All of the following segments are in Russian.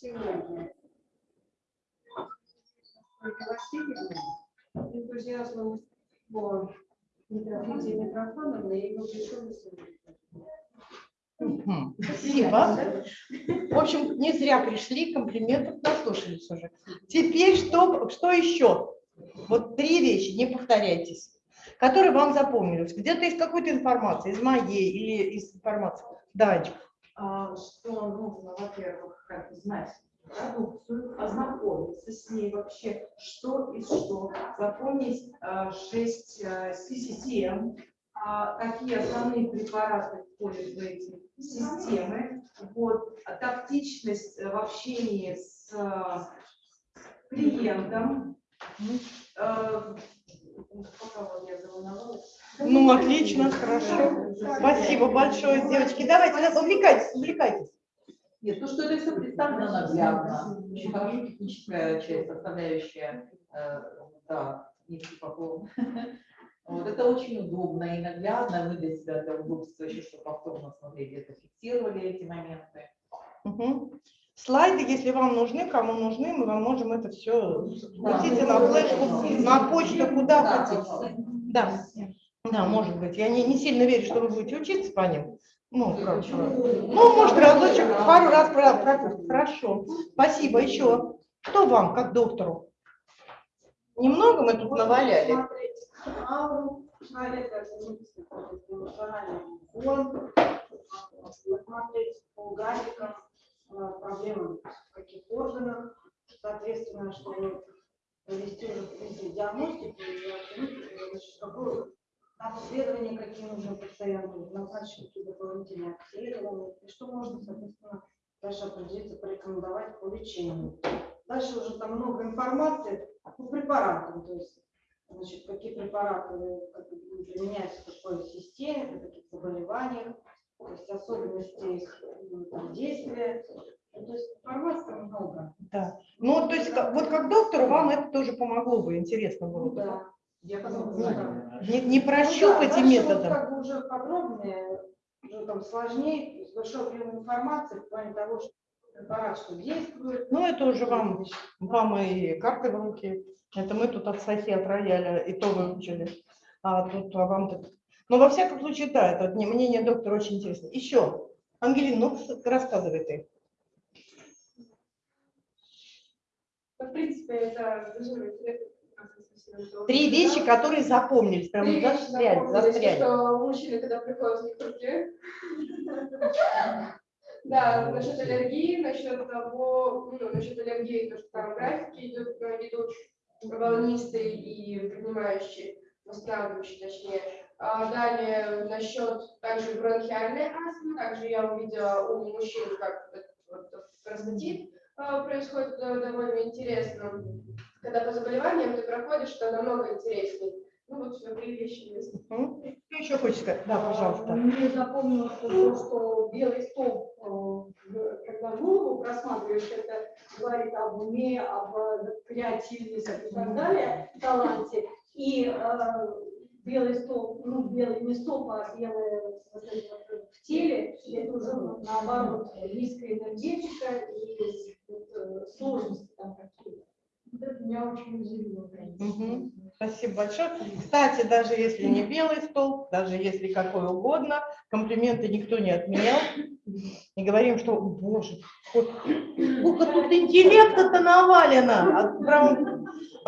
Сегодня энтузиазмом по Лидии Митрофановны и его Спасибо. В общем, не зря пришли, комплиментов наслушались уже. Теперь что, что еще? Вот три вещи, не повторяйтесь, которые вам запомнились. Где-то из какой-то информации, из моей или из информации. Давайте. А, что нужно, во-первых, как знать продукцию, ознакомиться с ней вообще, что и что, запомнить а, шесть а, систем, какие основные препараты входят в эти системы, вот, тактичность в общении с клиентом, ну, отлично, хорошо. Спасибо большое, девочки. Давайте, увлекайтесь, увлекайтесь. Нет, то, что это все представлено наглядно, очень хорошо техническая часть, составляющая, э, да, книжки по Вот это очень удобно и наглядно. Мы для себя это удобство еще, что повторно смотрели, это фиксировали эти моменты. Угу. Слайды, если вам нужны, кому нужны, мы вам можем это все крутите на флешку, на почту, куда да, хотите. Да. Да, может быть. Я не, не сильно верю, что вы будете учиться по ним. Ну, короче. Ну, может, разочек, пару раз пропустить. Хорошо. Спасибо. Еще. Что вам, как доктору? Немного мы тут наваляли. Смотреть по графикам, Э, проблемы в каких органах, соответственно, чтобы провести уже в диагностику и оценить, значит, какое обследование, какие нужны пациенту, назначить какие дополнительные обследования, и что можно, соответственно, дальше определиться, порекомендовать по лечению. Дальше уже там много информации по препаратам, то есть значит, какие препараты применяются в какой системе, при каких заболеваниях, то есть особенности их там, действия. Ну, то есть информации много. Да. Ну, то есть вот как доктору вам это тоже помогло бы, интересно было бы. Да. Я ну, да. не, не прощупать ну, да, методом. Вот как бы уже подробнее, уже там сложнее, с большой объемом информации в плане того, что препарат что действует. Ну, это уже вам, вам и карты в руки. Это мы тут от Софи, от рояля и то выучили. А тут а вам тут но во всяком случае, да, это мнение доктора очень интересно. Еще, Ангелина, ну рассказывай ты. В принципе, это Три вещи, которые запомнились, прям Три застряли, застряли. Что мужчины, когда приходят, них руки. Да, насчет аллергии, насчет того, ну, насчет аллергии, то, что там графики идут, идут волнистые и принимающие, восстанавливающие, точнее. А далее насчет также бронхиальной астмы, также я увидела у мужчин, как вот, простатит а, происходит э, довольно интересно. Когда по заболеваниям ты проходишь, что намного интереснее. Ну вот все, три вещи есть. Что еще сказать? Да, пожалуйста. Мне запомнилось то, что белый стол, э, когда голову просматриваешь, это говорит об уме, об креативности и так далее, таланте. И э, белый стол, ну, белый не стол, а белое в теле, это уже наоборот низкая энергетика и вот, сложности там какие-то. Вот это меня очень удивило, Угу. Спасибо большое. Кстати, даже если не белый стол, даже если какой угодно, комплименты никто не отменял. И говорим, что, боже, сколько тут интеллекта-то навалено.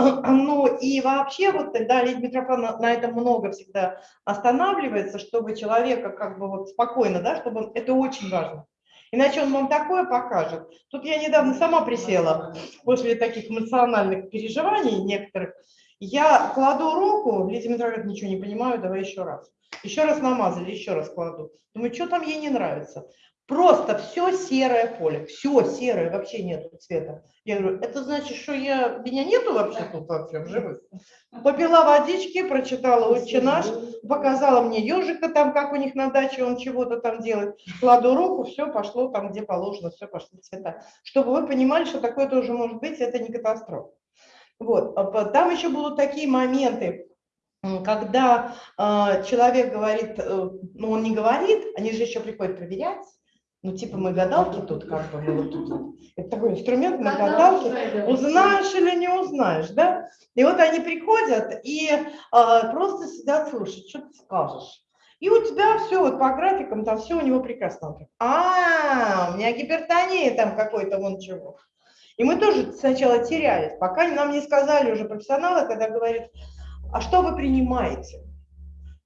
Ну и вообще, вот тогда Лидия Митрофановна на этом много всегда останавливается, чтобы человека как бы вот спокойно, да, чтобы он, это очень важно. Иначе он вам такое покажет. Тут я недавно сама присела после таких эмоциональных переживаний некоторых. Я кладу руку, Лидия Митрофановна, ничего не понимаю, давай еще раз. Еще раз намазали, еще раз кладу. Думаю, что там ей не нравится. Просто все серое поле, все серое, вообще нету цвета. Я говорю, это значит, что я, меня нету вообще тут вообще живых? Попила водички, прочитала «Отче наш», показала мне ежика там, как у них на даче он чего-то там делает. Кладу руку, все пошло там, где положено, все пошло цвета. Чтобы вы понимали, что такое тоже может быть, это не катастрофа. Вот. А там еще будут такие моменты, когда э, человек говорит, э, ну он не говорит, они же еще приходят проверять, Ну, типа мы гадалки тут, как бы мы вот тут. Это такой инструмент, мы гадалки. Узнаешь или не узнаешь, да? И вот они приходят и а, просто сидят слушать, что ты скажешь. И у тебя все вот по графикам, там все у него прекрасно. Он так, А, у меня гипертония там какой-то вон чего. И мы тоже сначала терялись, пока нам не сказали уже профессионалы, когда говорят, а что вы принимаете?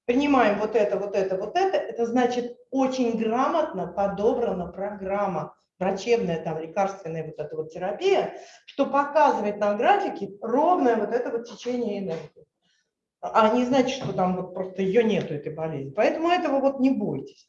Принимаем вот это, вот это, вот это. Это значит очень грамотно подобрана программа, врачебная, там, лекарственная вот эта вот терапия, что показывает на графике ровное вот это вот течение энергии. А не значит, что там вот просто ее нету, этой болезни. Поэтому этого вот не бойтесь.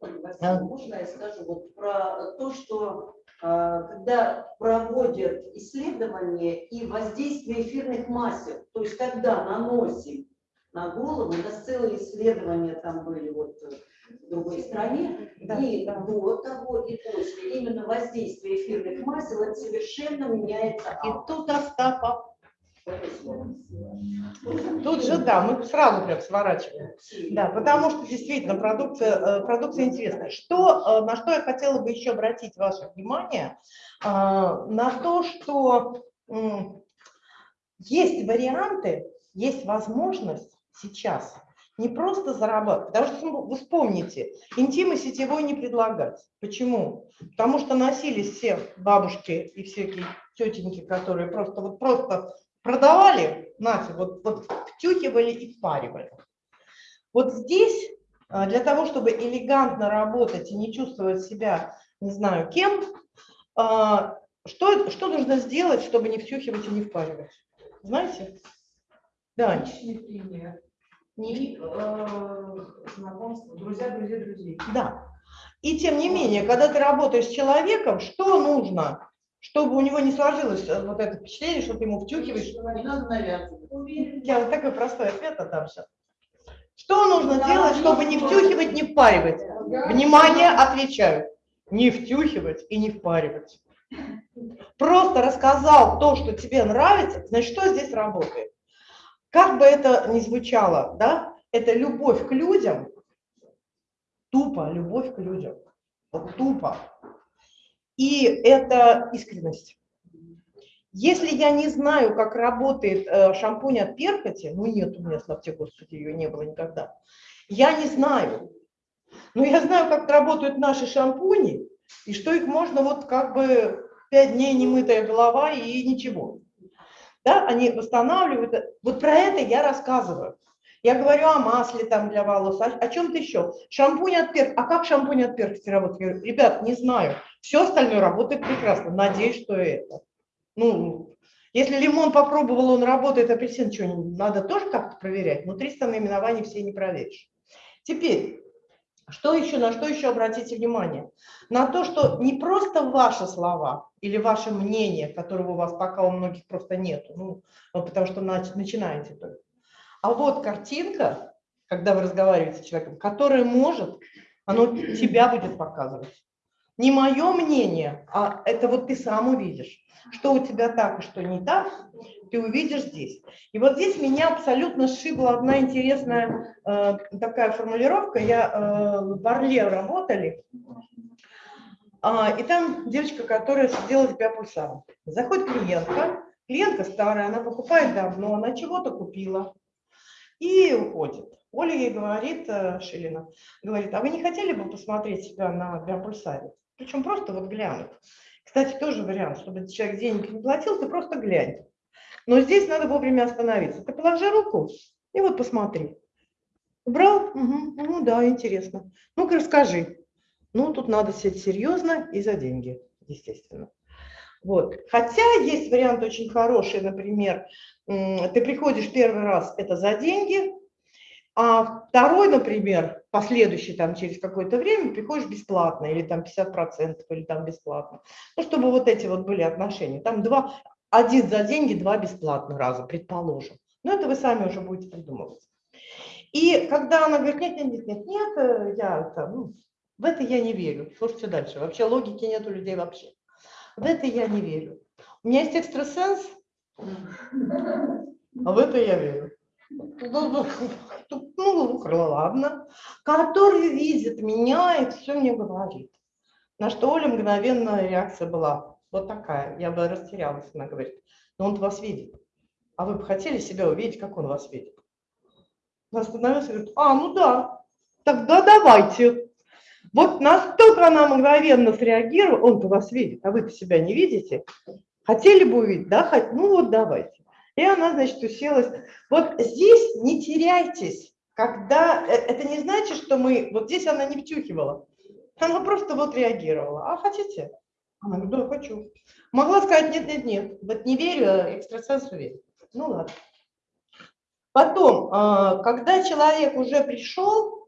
Можно я скажу вот про то, что когда проводят исследования и воздействие эфирных масел, то есть когда наносим на голову, у нас целые исследования там были вот в другой стране, Да, и да. до того, и после, именно воздействие эфирных масел, это совершенно меняется И аура. Тут же, да, мы сразу прям сворачиваем. Да, потому что действительно продукция, э, продукция интересная. Что, э, на что я хотела бы еще обратить ваше внимание, а, на то, что есть варианты, есть возможность сейчас не просто зарабатывать, потому что ну, вы вспомните, интимы сетевой не предлагать. Почему? Потому что носились все бабушки и всякие тетеньки, которые просто вот просто продавали, нафиг, вот, вот втюхивали и впаривали. Вот здесь а, для того, чтобы элегантно работать и не чувствовать себя, не знаю, кем, а, что, что нужно сделать, чтобы не втюхивать и не впаривать? Знаете? Да, пример. И э, знакомство, друзья, друзья, друзей. Да. И тем не менее, когда ты работаешь с человеком, что нужно, чтобы у него не сложилось э, вот это впечатление, что ты ему втюхиваешь? Не надо навязывать. Я вот такой простой ответ отдам сейчас. Что нужно делать, чтобы не втюхивать, не впаривать? Внимание, отвечаю. Не втюхивать и не впаривать. Просто рассказал то, что тебе нравится, значит, что здесь работает? Как бы это ни звучало, да, это любовь к людям, тупо любовь к людям, вот тупо. И это искренность. Если я не знаю, как работает э, шампунь от перхоти, ну нет у меня, слава тебе, Господи, ее не было никогда, я не знаю. Но я знаю, как работают наши шампуни, и что их можно вот как бы пять дней немытая голова и ничего. Да, они восстанавливают. Вот про это я рассказываю. Я говорю о масле там для волос, о, о чем-то еще. Шампунь от перхоти. А как шампунь от перхоти работает? Ребят, не знаю. Все остальное работает прекрасно. Надеюсь, что это. Ну, если лимон попробовал, он работает, апельсин что, надо тоже как-то проверять. 300 наименований все не проверишь. Теперь, что еще, на что еще обратите внимание? На то, что не просто ваши слова или ваше мнение, которого у вас пока у многих просто нету, ну, потому что нач- начинаете только. А вот картинка, когда вы разговариваете с человеком, которая может, оно тебя будет показывать. Не мое мнение, а это вот ты сам увидишь, что у тебя так и что не так, ты увидишь здесь. И вот здесь меня абсолютно сшибла одна интересная э, такая формулировка. Я э, в Орле работали, а, и там девочка, которая сидела с биопульсаром. Заходит клиентка, клиентка старая, она покупает давно, она чего-то купила и уходит. Оля ей говорит, э, Шилина, говорит, а вы не хотели бы посмотреть себя на биопульсаре? Причем просто вот глянуть. Кстати, тоже вариант, чтобы человек денег не платил, ты просто глянь. Но здесь надо вовремя остановиться. Ты положи руку и вот посмотри. Убрал? Угу, ну да, интересно. Ну-ка расскажи. Ну, тут надо сидеть серьезно и за деньги, естественно. Вот. Хотя есть вариант очень хороший, например, ты приходишь первый раз, это за деньги, а второй, например, последующий там через какое-то время приходишь бесплатно, или там 50%, или там бесплатно. Ну, чтобы вот эти вот были отношения. Там два, один за деньги, два бесплатно раза, предположим. Но это вы сами уже будете придумывать. И когда она говорит, нет, нет, нет, нет, нет, э, я это, ну, в это я не верю. Слушайте дальше. Вообще логики нет у людей вообще. В это я не верю. У меня есть экстрасенс, а в это я верю. Ну, ну, ну, ладно. Который видит меня и все мне говорит. На что Оля мгновенная реакция была вот такая. Я бы растерялась, она говорит. Но он вас видит. А вы бы хотели себя увидеть, как он вас видит? Она остановилась и говорит, а, ну да, тогда давайте. Вот настолько она мгновенно среагировала, он-то вас видит, а вы-то себя не видите. Хотели бы увидеть, да? Хот- Ну вот давайте. И она, значит, уселась. Вот здесь не теряйтесь, когда... э, Это не значит, что мы... Вот здесь она не втюхивала. Она просто вот реагировала. А хотите? Она говорит, да, хочу. Могла сказать, нет, нет, нет. Вот не верю, а экстрасенсу верю. Ну ладно. Потом, а, когда человек уже пришел,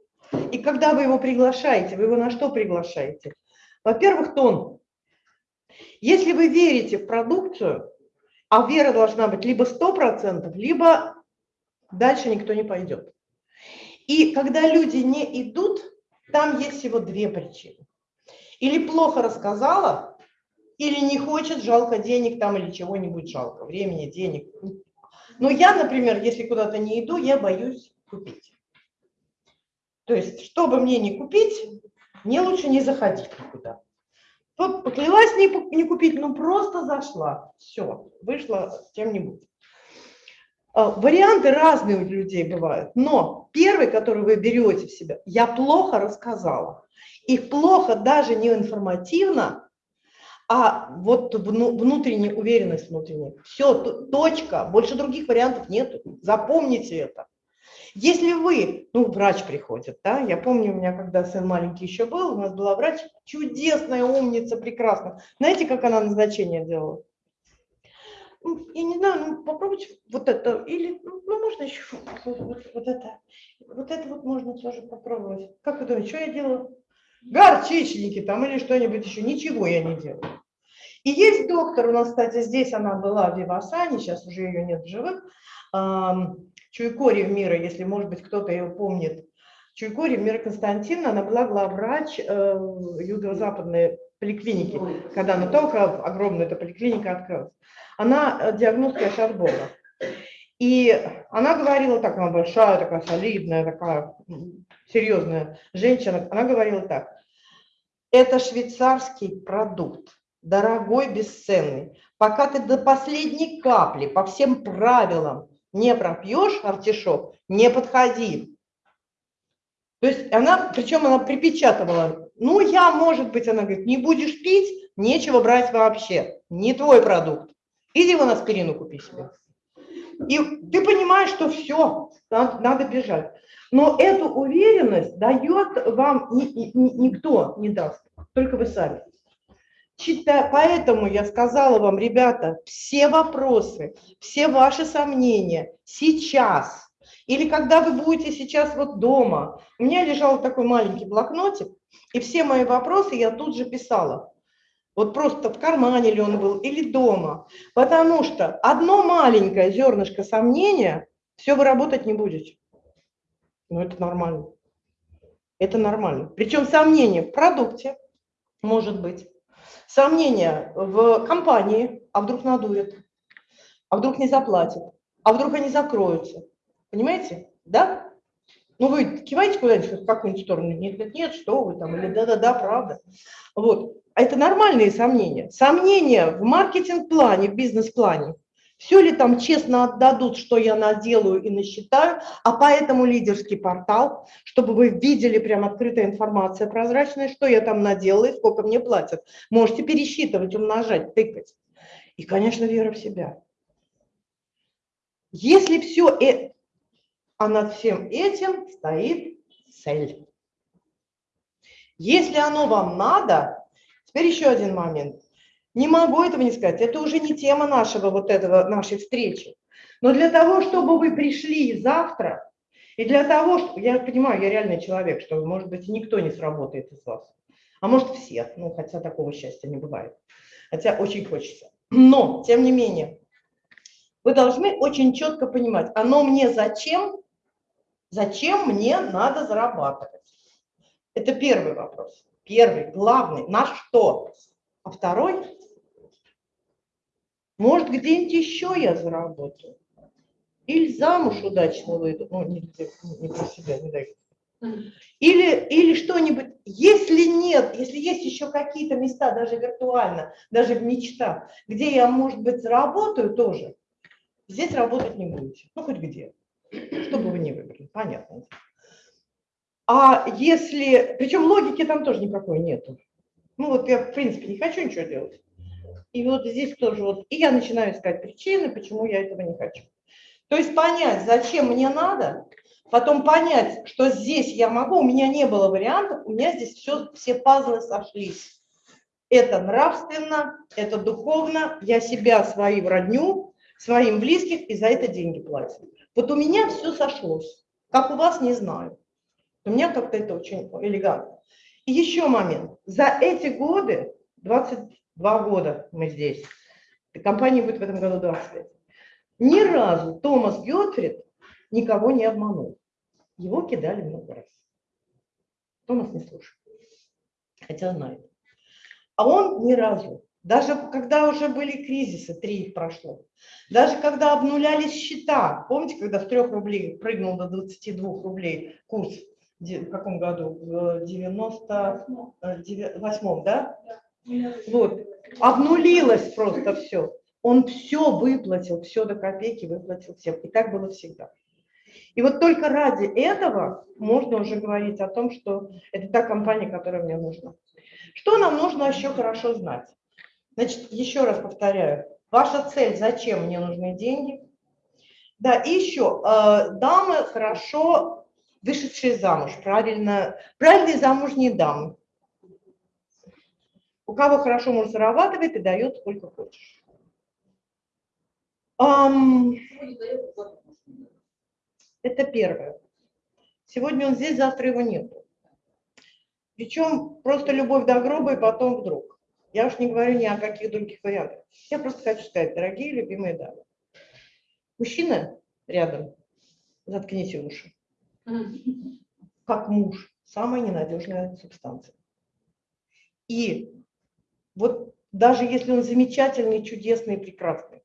и когда вы его приглашаете, вы его на что приглашаете? Во-первых, тон. Если вы верите в продукцию, а вера должна быть либо 100%, либо дальше никто не пойдет. И когда люди не идут, там есть всего две причины. Или плохо рассказала, или не хочет, жалко денег там или чего-нибудь жалко, времени, денег. Но я, например, если куда-то не иду, я боюсь купить. То есть, чтобы мне не купить, мне лучше не заходить никуда. Вот поклялась не, не купить, ну просто зашла. Все, вышла с чем-нибудь. А, Варианты разные у людей бывают, но первый, который вы берете в себя, я плохо рассказала. И плохо даже не информативно, а вот вну- внутренняя уверенность внутренняя. Все, точка, больше других вариантов нет. Запомните это. Если вы, ну, врач приходит, да, я помню, у меня, когда сын маленький еще был, у нас была врач, чудесная, умница, прекрасная. Знаете, как она назначение делала? Ну, Я не знаю, ну, попробуйте вот это, или, ну, ну, можно еще вот, вот- вот это. Вот это вот можно тоже попробовать. Как вы думаете, что я делала? Горчичники там или что-нибудь еще, ничего я не делаю. И есть доктор, у нас, кстати, здесь она была в Вивасане, сейчас уже ее нет в живых, Чуйкори мира, если, может быть, кто-то ее помнит. Чуйкори Мира Константиновна, она была главврач э, юго-западной поликлиники, когда она только огромная эта поликлиника открылась. Она э, диагностка Шарбона. И она говорила так, она большая, такая солидная, такая серьезная женщина. Она говорила так, это швейцарский продукт, дорогой, бесценный. Пока ты до последней капли по всем правилам не пропьешь артишок, не подходи. То есть она, причем она припечатывала, ну я, может быть, она говорит, не будешь пить, нечего брать вообще, не твой продукт. Иди вон аспирину купи себе. И ты понимаешь, что все, надо, надо бежать. Но эту уверенность дает вам ни- ни- никто не даст, только вы сами. Чита- Поэтому я сказала вам, ребята, все вопросы, все ваши сомнения сейчас или когда вы будете сейчас вот дома. У меня лежал такой маленький блокнотик, и все мои вопросы я тут же писала. Вот просто в кармане ли он был или дома. Потому что одно маленькое зернышко сомнения, все вы работать не будете. Ну, это нормально. Это нормально. Причем сомнение в продукте может быть. Сомнения в компании, а вдруг надует, а вдруг не заплатят, а вдруг они закроются. Понимаете? Да? Ну, вы киваете куда-нибудь в какую-нибудь сторону? Нет, нет, нет, что вы там, или да-да-да, правда. Вот. А Это нормальные сомнения. Сомнения в маркетинг-плане, в бизнес-плане. Все ли там честно отдадут, что я наделаю и насчитаю, а поэтому лидерский портал, чтобы вы видели прям открытая информация прозрачная, что я там наделала и сколько мне платят. Можете пересчитывать, умножать, тыкать. И, конечно, вера в себя. Если все, э... а над всем этим стоит цель. Если оно вам надо, теперь еще один момент. Не могу этого не сказать, это уже не тема нашего вот этого, нашей встречи. Но для того, чтобы вы пришли завтра, и для того, что, я понимаю, я реальный человек, что, может быть, никто не сработает из вас, а может, все, ну, хотя такого счастья не бывает, хотя очень хочется. Но, тем не менее, вы должны очень четко понимать, оно мне зачем, зачем мне надо зарабатывать. Это первый вопрос. Первый, главный, на что? А второй, может, где-нибудь еще я заработаю. Или замуж удачно выйду. Ну, не, не про себя, не дай. Или, или что-нибудь, если нет, если есть еще какие-то места, даже виртуально, даже в мечтах, где я, может быть, заработаю тоже, здесь работать не будете. Ну, хоть где. Что бы вы ни выбрали, понятно. А если, причем логики там тоже никакой нету. Ну вот я, в принципе, не хочу ничего делать. И вот здесь тоже вот, и я начинаю искать причины, почему я этого не хочу. То есть понять, зачем мне надо, потом понять, что здесь я могу, у меня не было вариантов, у меня здесь все, все пазлы сошлись. Это нравственно, это духовно, я себя, свою родню, своим близких, и за это деньги платят. Вот у меня все сошлось. Как у вас, не знаю. У меня как-то это очень элегантно. Еще момент. За эти годы, 22 года мы здесь, компания будет в этом году 20 лет, ни разу Томас Гетфрид никого не обманул. Его кидали много раз. Томас не слушает, хотя знает. А он ни разу, даже когда уже были кризисы, три их прошло, даже когда обнулялись счета, помните, когда с 3 рублей прыгнул до 22 рублей курс, в каком году? В 98 да? Вот, обнулилось просто все. Он все выплатил, все до копейки выплатил всем. И так было всегда. И вот только ради этого можно уже говорить о том, что это та компания, которая мне нужна. Что нам нужно еще хорошо знать? Значит, еще раз повторяю, ваша цель, зачем мне нужны деньги? Да, и еще, э, дамы хорошо вышедшие замуж, правильно, правильные замужние дамы. У кого хорошо муж зарабатывает и дает сколько хочешь. Um, это первое. Сегодня он здесь, завтра его нет. Причем просто любовь до гроба и потом вдруг. Я уж не говорю ни о каких других вариантах. Я просто хочу сказать, дорогие любимые дамы. Мужчина рядом, заткните уши. Как муж, самая ненадежная субстанция. И вот даже если он замечательный, чудесный, прекрасный,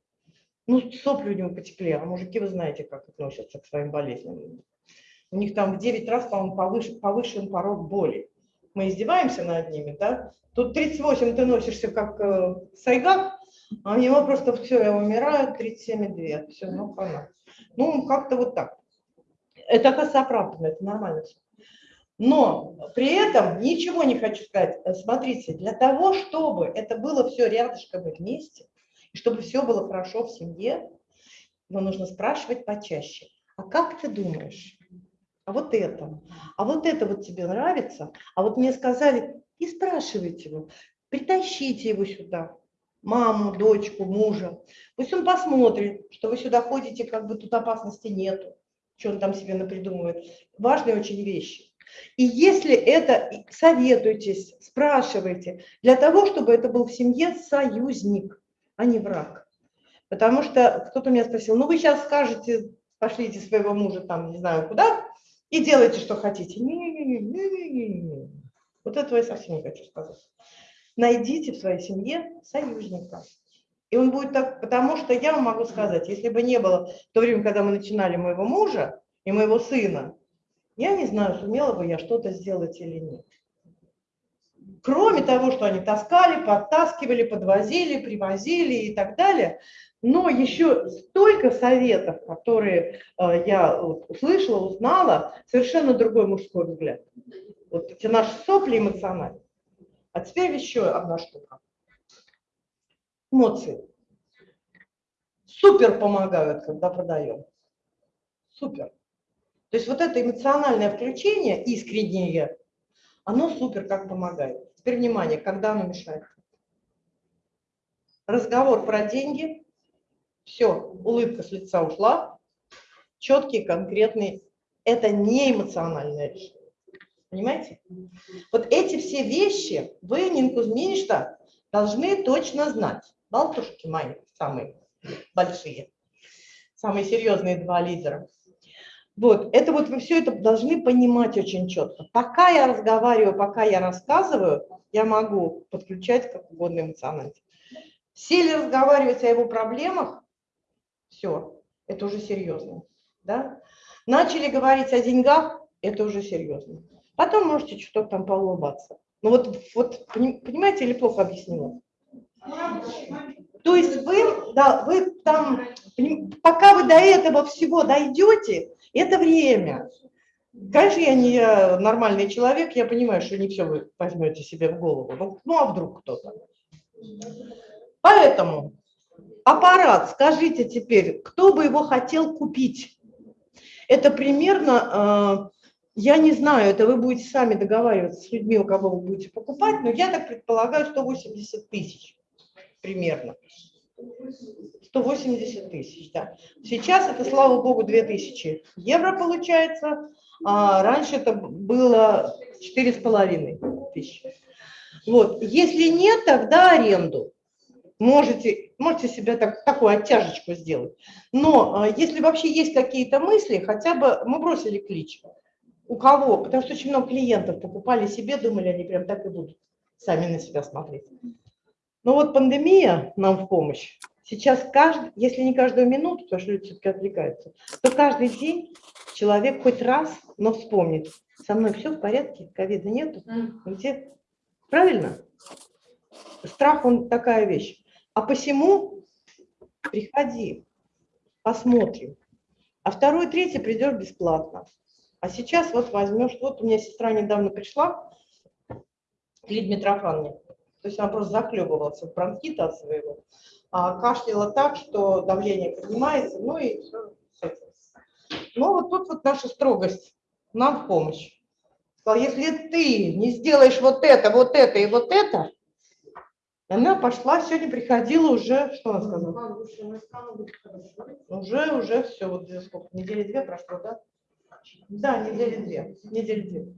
ну, сопли у него потекли, а мужики, вы знаете, как относятся к своим болезням. У них там в 9 раз, по-моему, повыше, повышен порог боли. Мы издеваемся над ними, да? Тут 38 ты носишься как э, сайгак, а у него просто все, я умираю, 37,2. Все, ну, хана. Ну, как-то вот так. Это оказывается оправданно, это нормально все. Но при этом ничего не хочу сказать. Смотрите, для того, чтобы это было все рядышком вместе, и чтобы все было хорошо в семье, его нужно спрашивать почаще. А как ты думаешь? А вот это? А вот это вот тебе нравится? А вот мне сказали, и спрашивайте его, притащите его сюда, маму, дочку, мужа. Пусть он посмотрит, что вы сюда ходите, как бы тут опасности нету, что он там себе напридумывает. Важные очень вещи. И если это, советуйтесь, спрашивайте, для того, чтобы это был в семье союзник а не враг. Потому что кто-то меня спросил, ну вы сейчас скажете, пошлите своего мужа там, не знаю куда, и делайте, что хотите. Не-не-не, вот этого я совсем не хочу сказать. Найдите в своей семье союзника. И он будет так, потому что я вам могу сказать, если бы не было в то время, когда мы начинали моего мужа и моего сына, я не знаю, сумела бы я что-то сделать или нет. Кроме того, что они таскали, подтаскивали, подвозили, привозили и так далее, но еще столько советов, которые э, я услышала, узнала, совершенно другой мужской взгляд. Вот эти наши сопли эмоциональные. А теперь еще одна штука. Эмоции. Супер помогают, когда продаем. Супер. То есть вот это эмоциональное включение, искреннее, оно супер как помогает. Теперь внимание, когда оно мешает. Разговор про деньги, все, улыбка с лица ушла, четкий, конкретный, это не эмоциональное решение. Понимаете? Вот эти все вещи вы, Нин Кузьминишна, должны точно знать. Болтушки мои самые большие, самые серьезные два лидера. Вот, это вот вы все это должны понимать очень четко. Пока я разговариваю, пока я рассказываю, я могу подключать как угодно эмоционально. Сели разговаривать о его проблемах, все, это уже серьезно. Да? Начали говорить о деньгах, Это уже серьезно. Потом можете что-то там поулыбаться. Ну вот, вот поним- понимаете или плохо объяснила? Да, вы там, пока вы до этого всего дойдете, это время. Конечно, я не э, нормальный человек, я понимаю, что не все вы возьмете себе в голову. Ну, ну, а вдруг кто-то? Поэтому аппарат, скажите теперь, кто бы его хотел купить? Это примерно, э, я не знаю, это вы будете сами договариваться с людьми, у кого вы будете покупать, но я так предполагаю 180 тысяч примерно. 180 тысяч, да. Сейчас это, слава богу, 2000 евро получается, а раньше это было 4,5 тысячи. Вот. Если нет, тогда аренду. Можете, можете себе так, такую оттяжечку сделать. Но а, если вообще есть какие-то мысли, хотя бы мы бросили клич. У кого? Потому что очень много клиентов покупали себе, думали, они прям так и будут сами на себя смотреть. Но вот пандемия нам в помощь. Сейчас, каждый, если не каждую минуту, потому что люди все-таки отвлекаются, то каждый день человек хоть раз, но вспомнит, со мной все в порядке, ковида нету, где? Правильно? Страх, он такая вещь. А посему приходи, посмотрим. А второй, третий придешь бесплатно. А сейчас вот возьмешь, вот у меня сестра недавно пришла, Лидия Митрофановна, то есть она просто захлебывалась от бронхита от своего, а кашляла так, что давление поднимается, ну и все с этим. Но вот тут вот наша строгость нам в помощь. Сказала, если ты не сделаешь вот это, вот это и вот это, она пошла, сегодня приходила уже, что она сказала? Уже, уже все, вот сколько, недели две прошло, да? Да, недели две, недели две.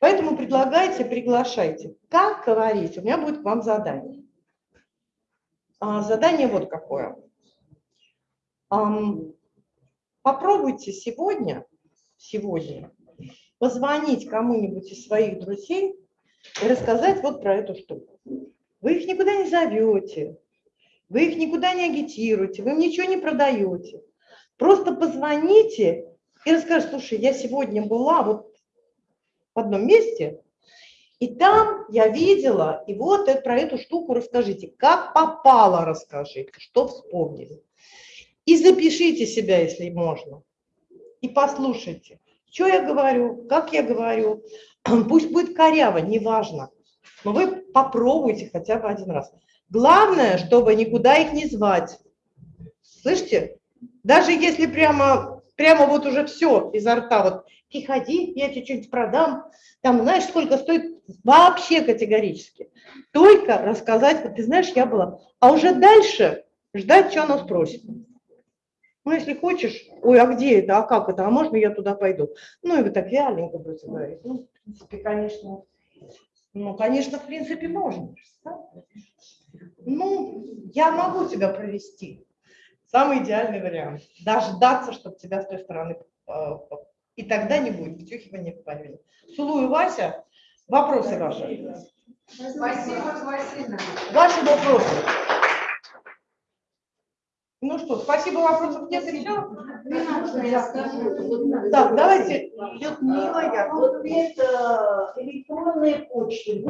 Поэтому предлагайте, приглашайте. Как говорить, у меня будет к вам задание. А, задание вот какое. Ам, попробуйте сегодня, сегодня позвонить кому-нибудь из своих друзей и рассказать вот про эту штуку. Вы их никуда не зовете, вы их никуда не агитируете, вы им ничего не продаете. Просто позвоните и расскажите, слушай, я сегодня была вот в одном месте, и там я видела, и вот про эту штуку расскажите. Как попало расскажите, что вспомнили. И запишите себя, если можно. И послушайте, что я говорю, как я говорю. Пусть будет коряво, неважно. Но вы попробуйте хотя бы один раз. Главное, чтобы никуда их не звать. Слышите? Даже если прямо, прямо вот уже все изо рта, вот приходи, я тебе что-нибудь продам, там знаешь, сколько стоит, вообще категорически. Только рассказать, вот ты знаешь, я была. А уже дальше ждать, что она спросит. Ну, если хочешь, ой, а где это, а как это, а можно я туда пойду? Ну, и вы так вяленько будете говорить. Ну, в принципе, конечно, ну, конечно, в принципе, можно. да? Ну, я могу тебя провести. Самый идеальный вариант. Дождаться, чтобы тебя с той стороны... э, И тогда не будет втюхивания в память. Целую, Вася. Вопросы ваши. Спасибо, Васильевна. Ваши вопросы. Ну что, спасибо, вопросов нет, вот Так, давайте, Людмила, я. Вот это электронные почты